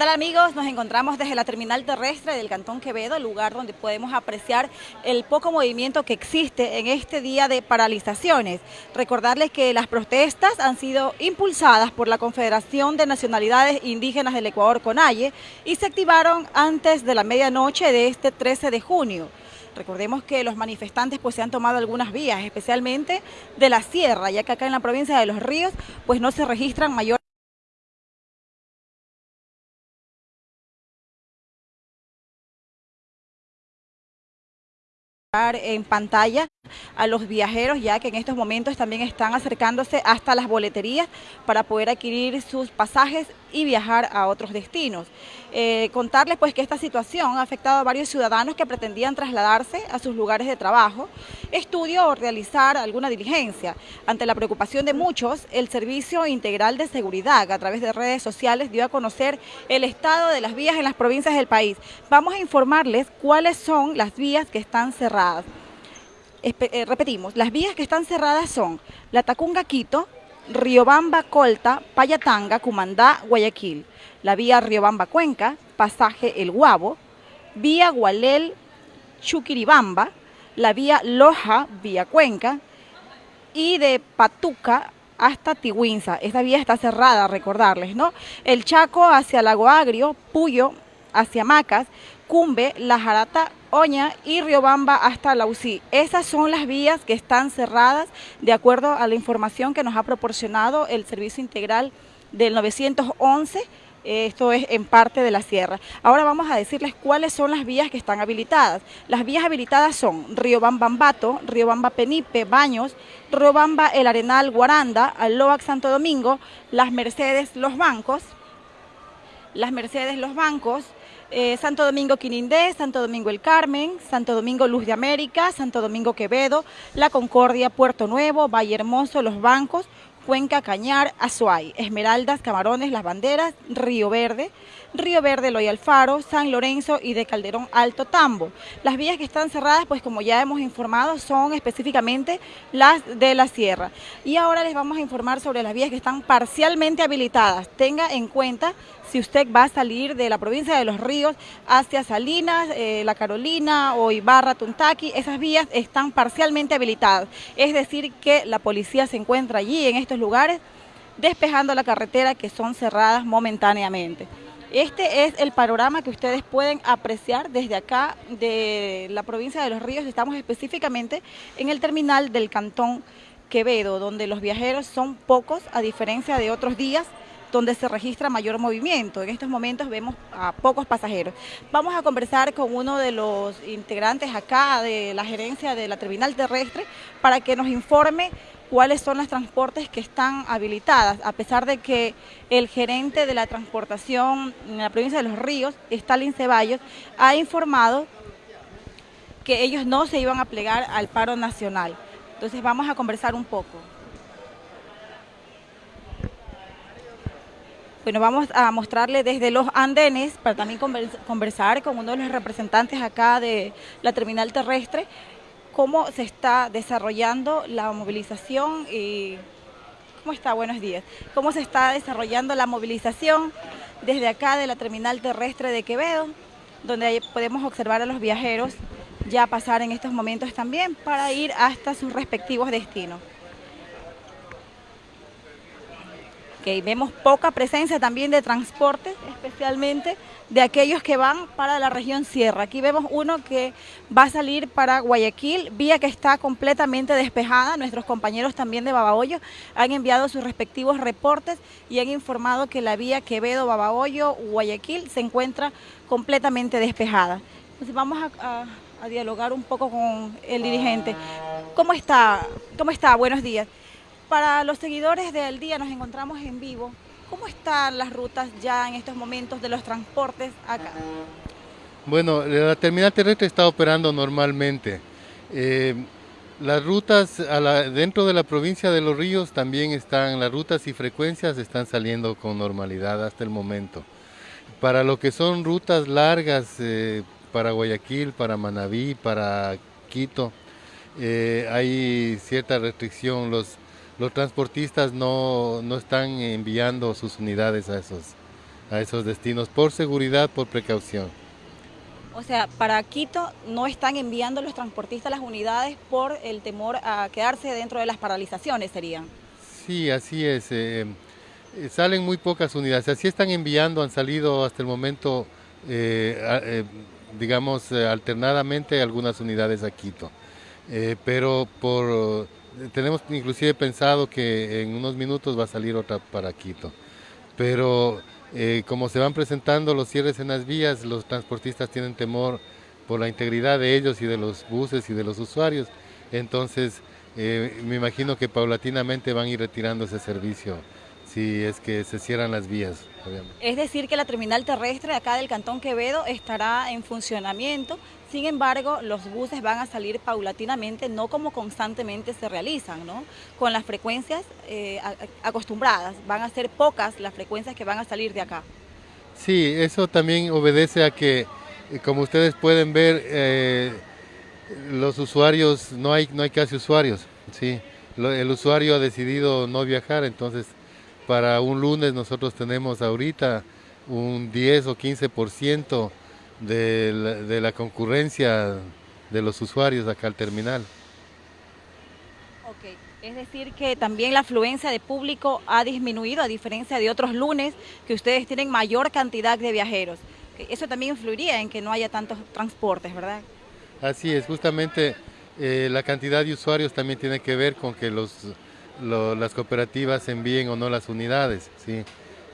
tal amigos? Nos encontramos desde la terminal terrestre del Cantón Quevedo, lugar donde podemos apreciar el poco movimiento que existe en este día de paralizaciones. Recordarles que las protestas han sido impulsadas por la Confederación de Nacionalidades Indígenas del Ecuador, CONAIE, y se activaron antes de la medianoche de este 13 de junio. Recordemos que los manifestantes pues se han tomado algunas vías, especialmente de la sierra, ya que acá en la provincia de Los Ríos pues no se registran mayores en pantalla a los viajeros ya que en estos momentos también están acercándose hasta las boleterías para poder adquirir sus pasajes y viajar a otros destinos. Eh, contarles pues que esta situación ha afectado a varios ciudadanos que pretendían trasladarse a sus lugares de trabajo, estudio o realizar alguna diligencia. Ante la preocupación de muchos, el Servicio Integral de Seguridad a través de redes sociales dio a conocer el estado de las vías en las provincias del país. Vamos a informarles cuáles son las vías que están cerradas. Eh, repetimos, las vías que están cerradas son La Tacunga Quito, Riobamba Colta, Payatanga, Cumandá, Guayaquil. La vía Riobamba Cuenca, pasaje El Guabo, vía Gualel, Chuquiribamba, la vía Loja, vía Cuenca, y de Patuca hasta Tihuinza. Esta vía está cerrada, recordarles, ¿no? El Chaco hacia Lago Agrio, Puyo hacia Macas, Cumbe, La Jarata, Oña y Riobamba hasta la UCI. Esas son las vías que están cerradas de acuerdo a la información que nos ha proporcionado el Servicio Integral del 911 esto es en parte de la sierra. Ahora vamos a decirles cuáles son las vías que están habilitadas. Las vías habilitadas son Riobamba Ambato, Riobamba Penipe, Baños, Riobamba El Arenal, Guaranda, Aloac Santo Domingo, Las Mercedes, Los Bancos, Las Mercedes, Los Bancos, eh, Santo Domingo Quinindé, Santo Domingo El Carmen, Santo Domingo Luz de América, Santo Domingo Quevedo, La Concordia, Puerto Nuevo, Valle Hermoso, Los Bancos, Cuenca, Cañar, Azuay, Esmeraldas, Camarones, Las Banderas, Río Verde, Río Verde, Loy Alfaro, San Lorenzo y de Calderón Alto Tambo. Las vías que están cerradas, pues como ya hemos informado, son específicamente las de la sierra. Y ahora les vamos a informar sobre las vías que están parcialmente habilitadas. Tenga en cuenta si usted va a salir de la provincia de Los Ríos hacia Salinas, eh, La Carolina o Ibarra, Tuntaki, esas vías están parcialmente habilitadas. Es decir, que la policía se encuentra allí en estos lugares despejando la carretera que son cerradas momentáneamente. Este es el panorama que ustedes pueden apreciar desde acá de la provincia de Los Ríos. Estamos específicamente en el terminal del Cantón Quevedo, donde los viajeros son pocos a diferencia de otros días donde se registra mayor movimiento. En estos momentos vemos a pocos pasajeros. Vamos a conversar con uno de los integrantes acá de la gerencia de la terminal terrestre para que nos informe cuáles son los transportes que están habilitadas, a pesar de que el gerente de la transportación en la provincia de Los Ríos, Stalin Ceballos, ha informado que ellos no se iban a plegar al paro nacional. Entonces vamos a conversar un poco. Bueno, vamos a mostrarle desde los andenes para también conversar con uno de los representantes acá de la terminal terrestre cómo se está desarrollando la movilización y ¿Cómo está? Buenos días. ¿Cómo se está desarrollando la movilización desde acá de la terminal terrestre de Quevedo, donde podemos observar a los viajeros ya pasar en estos momentos también para ir hasta sus respectivos destinos? Que vemos poca presencia también de transporte, especialmente de aquellos que van para la región sierra. Aquí vemos uno que va a salir para Guayaquil, vía que está completamente despejada. Nuestros compañeros también de Babahoyo han enviado sus respectivos reportes y han informado que la vía Quevedo, Babahoyo, Guayaquil se encuentra completamente despejada. Entonces vamos a, a dialogar un poco con el dirigente. ¿Cómo está? ¿Cómo está? Buenos días. Para los seguidores del día nos encontramos en vivo. ¿Cómo están las rutas ya en estos momentos de los transportes acá? Bueno, la terminal terrestre está operando normalmente. Eh, las rutas dentro de la provincia de Los Ríos también están, las rutas y frecuencias están saliendo con normalidad hasta el momento. Para lo que son rutas largas, eh, para Guayaquil, para Manabí, para Quito, eh, hay cierta restricción. Los, los transportistas no, están enviando sus unidades a esos, a esos destinos por seguridad, por precaución. O sea, para Quito no están enviando los transportistas las unidades por el temor a quedarse dentro de las paralizaciones, serían. Sí, así es. Eh, eh, salen muy pocas unidades. Así están enviando, han salido hasta el momento, eh, digamos, alternadamente algunas unidades a Quito. pero por, tenemos inclusive pensado que en unos minutos va a salir otra para Quito. Pero eh, como se van presentando los cierres en las vías, los transportistas tienen temor por la integridad de ellos y de los buses y de los usuarios. Entonces, eh, me imagino que paulatinamente van a ir retirando ese servicio si es que se cierran las vías. Es decir, que la terminal terrestre acá del Cantón Quevedo estará en funcionamiento, sin embargo, los buses van a salir paulatinamente, no como constantemente se realizan, ¿no? con las frecuencias eh, acostumbradas, van a ser pocas las frecuencias que van a salir de acá. Sí, eso también obedece a que, eh, como ustedes pueden ver, eh, los usuarios, no hay, no hay casi usuarios, ¿sí? el usuario ha decidido no viajar, entonces para un lunes nosotros tenemos ahorita un 10 o 15% de la, de la concurrencia de los usuarios acá al terminal. Ok, es decir que también la afluencia de público ha disminuido a diferencia de otros lunes que ustedes tienen mayor cantidad de viajeros. Eso también influiría en que no haya tantos transportes, ¿verdad? Así es, justamente eh, la cantidad de usuarios también tiene que ver con que los las cooperativas envíen o no las unidades. ¿sí?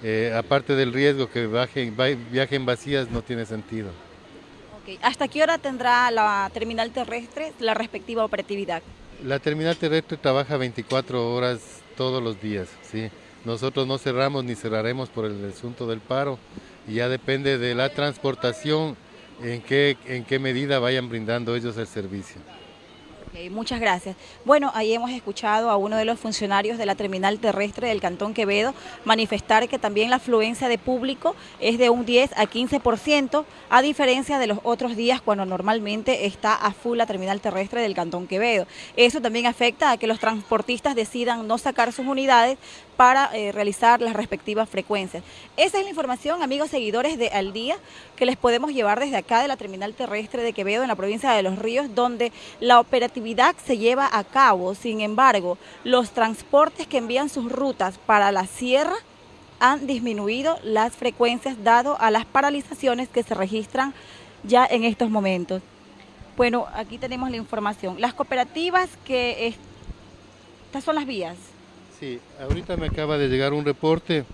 Eh, aparte del riesgo que bajen, viajen vacías no tiene sentido. ¿Hasta qué hora tendrá la terminal terrestre la respectiva operatividad? La terminal terrestre trabaja 24 horas todos los días. ¿sí? Nosotros no cerramos ni cerraremos por el asunto del paro. Y ya depende de la transportación en qué, en qué medida vayan brindando ellos el servicio muchas gracias. Bueno, ahí hemos escuchado a uno de los funcionarios de la terminal terrestre del Cantón Quevedo manifestar que también la afluencia de público es de un 10 a 15%, a diferencia de los otros días cuando normalmente está a full la terminal terrestre del Cantón Quevedo. Eso también afecta a que los transportistas decidan no sacar sus unidades para eh, realizar las respectivas frecuencias. Esa es la información, amigos seguidores de Al Día, que les podemos llevar desde acá de la terminal terrestre de Quevedo en la provincia de Los Ríos, donde la operatividad se lleva a cabo, sin embargo, los transportes que envían sus rutas para la sierra han disminuido las frecuencias dado a las paralizaciones que se registran ya en estos momentos. Bueno, aquí tenemos la información. Las cooperativas que... Estas son las vías. Sí, ahorita me acaba de llegar un reporte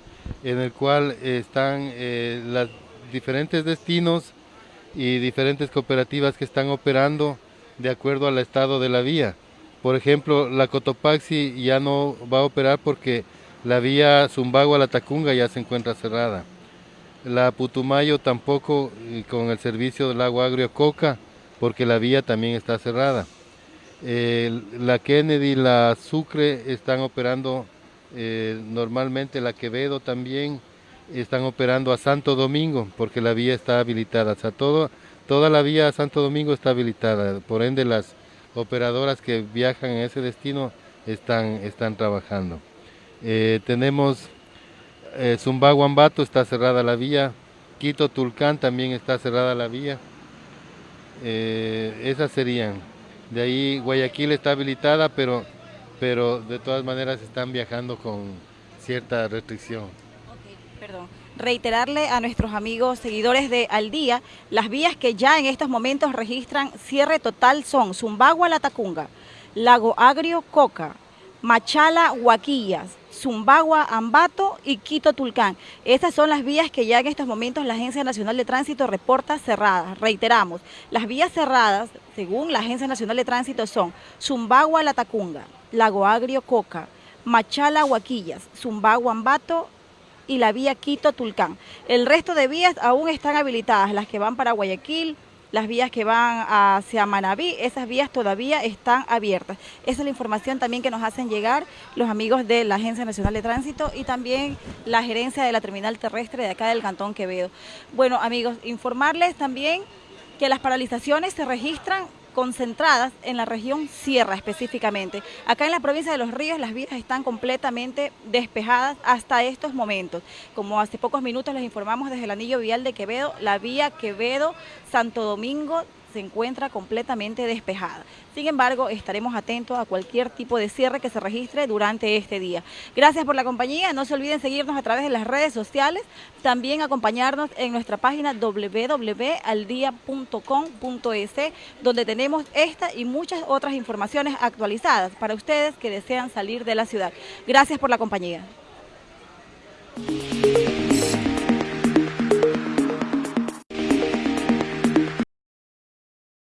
en el cual están eh, los diferentes destinos y diferentes cooperativas que están operando de acuerdo al estado de la vía. Por ejemplo, la Cotopaxi ya no va a operar porque la vía Zumbago a la Tacunga ya se encuentra cerrada. La Putumayo tampoco con el servicio del agua agrio Coca porque la vía también está cerrada. La Kennedy la Sucre están operando eh, normalmente, la Quevedo también están operando a Santo Domingo porque la vía está habilitada. O sea, Toda la vía a Santo Domingo está habilitada, por ende las operadoras que viajan en ese destino están, están trabajando. Eh, tenemos eh, está cerrada la vía, Quito Tulcán también está cerrada la vía. Eh, esas serían. De ahí Guayaquil está habilitada, pero, pero de todas maneras están viajando con cierta restricción. perdón reiterarle a nuestros amigos seguidores de Al Día, las vías que ya en estos momentos registran cierre total son Zumbagua La Tacunga, Lago Agrio Coca, Machala Huaquillas, Zumbagua Ambato y Quito Tulcán. Estas son las vías que ya en estos momentos la Agencia Nacional de Tránsito reporta cerradas. Reiteramos, las vías cerradas, según la Agencia Nacional de Tránsito, son Zumbagua La Tacunga, Lago Agrio Coca, Machala Huaquillas, Zumbagua Ambato y la vía Quito-Tulcán. El resto de vías aún están habilitadas, las que van para Guayaquil, las vías que van hacia Manabí, esas vías todavía están abiertas. Esa es la información también que nos hacen llegar los amigos de la Agencia Nacional de Tránsito y también la gerencia de la terminal terrestre de acá del Cantón Quevedo. Bueno, amigos, informarles también que las paralizaciones se registran concentradas en la región Sierra específicamente. Acá en la provincia de Los Ríos las vías están completamente despejadas hasta estos momentos. Como hace pocos minutos les informamos desde el anillo vial de Quevedo, la vía Quevedo-Santo Domingo se encuentra completamente despejada. Sin embargo, estaremos atentos a cualquier tipo de cierre que se registre durante este día. Gracias por la compañía. No se olviden seguirnos a través de las redes sociales. También acompañarnos en nuestra página www.aldia.com.es, donde tenemos esta y muchas otras informaciones actualizadas para ustedes que desean salir de la ciudad. Gracias por la compañía.